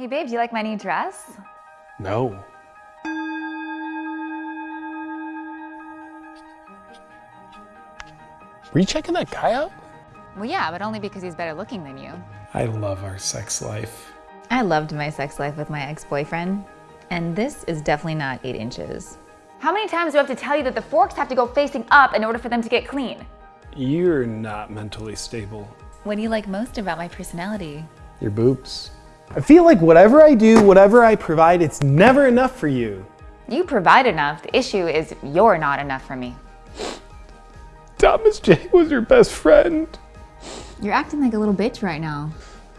Hey babe, do you like my new dress? No. Were you checking that guy out? Well, yeah, but only because he's better looking than you. I love our sex life. I loved my sex life with my ex-boyfriend, and this is definitely not eight inches. How many times do I have to tell you that the forks have to go facing up in order for them to get clean? You're not mentally stable. What do you like most about my personality? Your boobs. I feel like whatever I do, whatever I provide, it's never enough for you. You provide enough. The issue is you're not enough for me. Thomas J was your best friend. You're acting like a little bitch right now.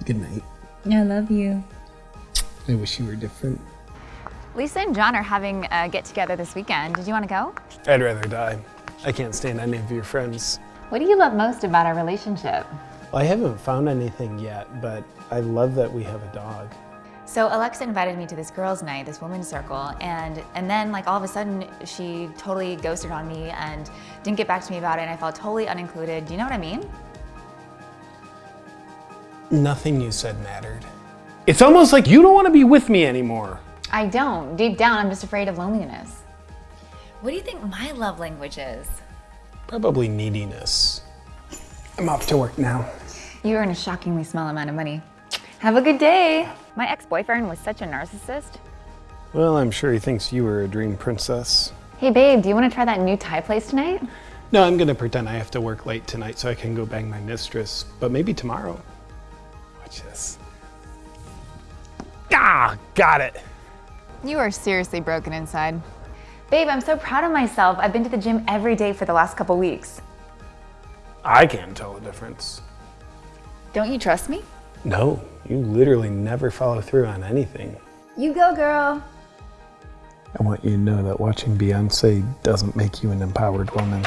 Good night. I love you. I wish you were different. Lisa and John are having a get together this weekend. Did you want to go? I'd rather die. I can't stand any of your friends. What do you love most about our relationship? I haven't found anything yet, but I love that we have a dog. So Alexa invited me to this girls' night, this women's circle, and and then like all of a sudden she totally ghosted on me and didn't get back to me about it, and I felt totally unincluded. Do you know what I mean? Nothing you said mattered. It's almost like you don't want to be with me anymore. I don't. Deep down, I'm just afraid of loneliness. What do you think my love language is? Probably neediness. I'm off to work now. You earn a shockingly small amount of money. Have a good day. My ex-boyfriend was such a narcissist. Well, I'm sure he thinks you were a dream princess. Hey babe, do you want to try that new Thai place tonight? No, I'm gonna pretend I have to work late tonight so I can go bang my mistress, but maybe tomorrow. Watch this. Ah, got it. You are seriously broken inside. Babe, I'm so proud of myself. I've been to the gym every day for the last couple weeks. I can't tell the difference. Don't you trust me? No, you literally never follow through on anything. You go, girl. I want you to know that watching Beyonce doesn't make you an empowered woman.